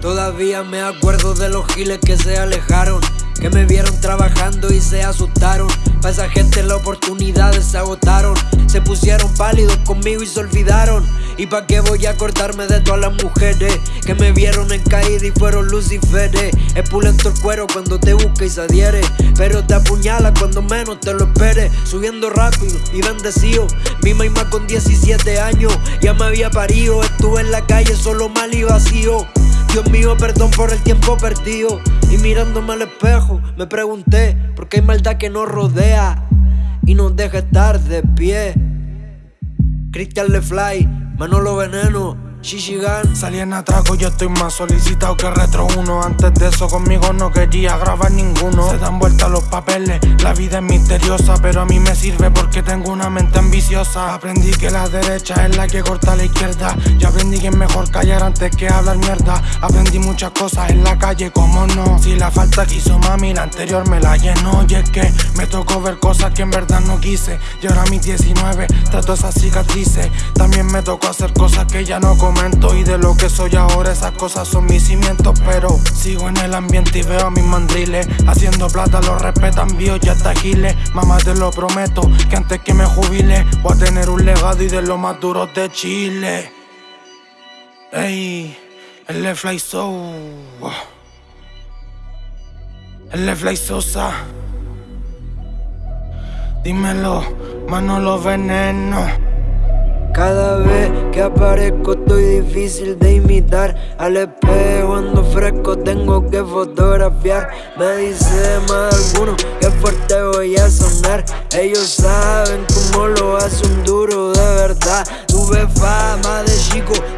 Todavía me acuerdo de los giles que se alejaron que me vieron trabajando y se asustaron. Pa' esa gente las oportunidades se agotaron. Se pusieron pálidos conmigo y se olvidaron. ¿Y pa' qué voy a acordarme de todas las mujeres que me vieron en caída y fueron luciferes? Es pulento el cuero cuando te busca y se adhiere, pero te apuñala cuando menos te lo esperes. Subiendo rápido y bendecido. Mi mamá con 17 años ya me había parido. Estuve en la calle solo mal y vacío. Dios mío, perdón por el tiempo perdido. Y mirándome al espejo, me pregunté por qué hay maldad que nos rodea y nos deja estar de pie. Christian LeFly, Manolo Veneno. Shishigan Salí en atraco, yo estoy más solicitado que Retro 1 Antes de eso conmigo no quería grabar ninguno. Se dan vuelta los papeles, la vida es misteriosa Pero a mí me sirve porque tengo una mente ambiciosa. Aprendí que la derecha es la que corta la izquierda. Y aprendí que es mejor callar antes que hablar mierda. Aprendí muchas cosas en la calle, como no. Si la falta quiso mami, la anterior me la llenó. Y es que me tocó ver cosas que en verdad no quise. Y ahora a mis 19 trato esas cicatrices. También me tocó hacer cosas que ya no y de lo que soy ahora esas cosas son mis cimientos Pero sigo en el ambiente y veo a mis mandriles. Haciendo plata lo respetan vio ya hasta giles Mamá te lo prometo que antes que me jubile Voy a tener un legado y de los más duros de Chile. Ey, el Fly So El Fly Sosa. Dímelo, Manolo Veneno cada vez que aparezco estoy difícil de imitar. Al espejo ando fresco, tengo que fotografiar. Me dice más alguno que fuerte voy a sonar. Ellos saben cómo lo hace un duro de verdad. Tuve chico,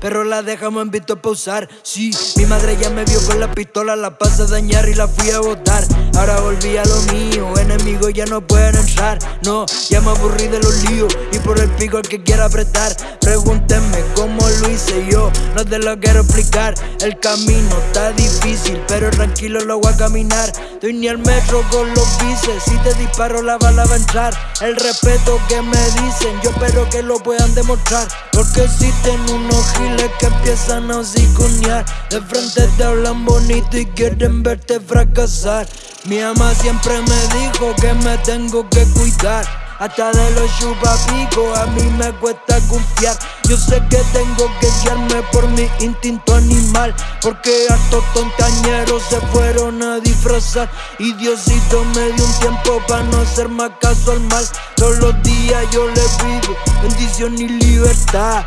pero la dejamos en visto pausar Sí, mi madre ya me vio con la pistola, la pasé a dañar y la fui a botar. Ahora volví a lo mío, enemigos ya no pueden entrar. No, ya me aburrí de los líos y por el pico el que quiera apretar. Pregúntenme cómo lo hice yo, no te lo quiero explicar. El camino está difícil, pero tranquilo lo voy a caminar. Estoy ni al metro con los bices, si te disparo la bala va a entrar. El respeto que me dicen, yo espero que lo puedan demostrar. Porque existen unos giles que empiezan a hociconear De frente te hablan bonito y quieren verte fracasar. Mi ama siempre me dijo que me tengo que cuidar. Hasta de los chupapicos a mí me cuesta confiar. Yo sé que tengo que guiarme por mi instinto animal Porque hartos tontañeros se fueron a disfrazar. Y Diosito me dio un tiempo para no hacer más caso al mal. Todos los días yo le pido bendición y libertad